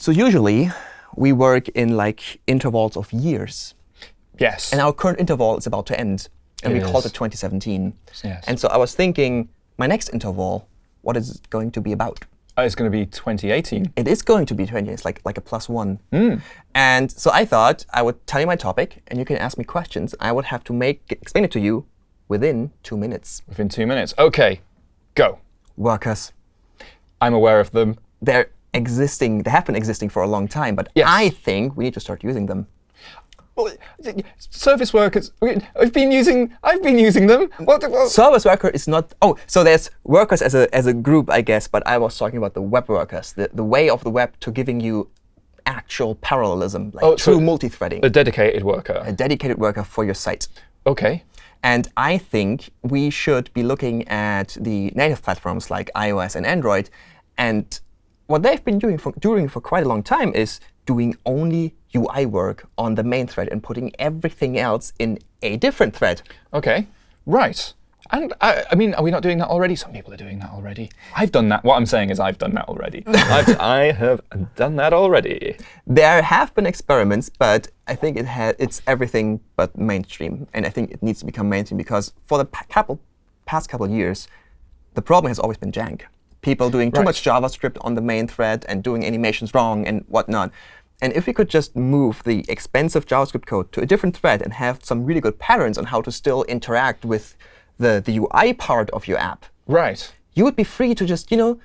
So usually, we work in like intervals of years. Yes. And our current interval is about to end. And It we called is. it 2017. Yes. And so I was thinking, my next interval, what is it going to be about? Oh, it's going to be 2018. It is going to be 20. It's like, like a plus one. Hmm. And so I thought I would tell you my topic, and you can ask me questions. I would have to make explain it to you within two minutes. Within two minutes. OK, go. Workers, I'm aware of them. they're existing. They have been existing for a long time, but Yes. I think we need to start using them. Well, service workers. I've been using. I've been using them. What? what- Service worker is not. Oh, so there's workers as a as a group, I guess. But I was talking about the web workers, the the way of the web to giving you actual parallelism, like Oh, so true multi-threading, a dedicated worker. a dedicated worker for your site. OK. And I think we should be looking at the native platforms like iOS and Android. And what they've been doing for, doing for quite a long time is doing only UI work on the main thread and putting everything else in a different thread. OK. Right. And I, I mean, are we not doing that already? Some people are doing that already. I've done that. What I'm saying is I've done that already. I've, I have done that already. There have been experiments, but I think it ha it's everything but mainstream. And I think it needs to become mainstream because for the pa- couple, past couple of years, the problem has always been jank. People doing too Right. much JavaScript on the main thread and doing animations wrong and whatnot. And if we could just move the expensive JavaScript code to a different thread and have some really good patterns on how to still interact with the, the UI part of your app, Right. you would be free to just, you know,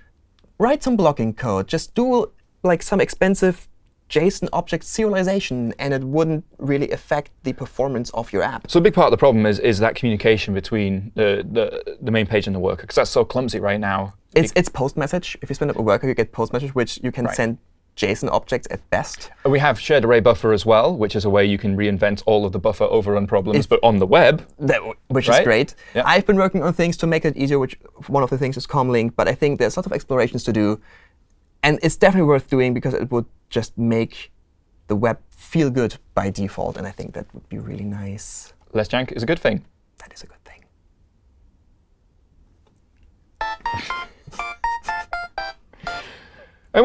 write some blocking code, just do like some expensive JSON object serialization, and it wouldn't really affect the performance of your app. So a big part of the problem is is that communication between the the, the main page and the worker, because that's so clumsy right now. It's, it's post message. If you spin up a worker, you get post message, which you can Right. send JSON objects at best. We have shared array buffer as well, which is a way you can reinvent all of the buffer overrun problems, but on the web. That, which Right? is great. Yeah. I've been working on things to make it easier, which one of the things is Comlink, but I think there's lots of explorations to do. And it's definitely worth doing because it would just make the web feel good by default. And I think that would be really nice. Less jank is a good thing.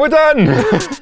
And we're done!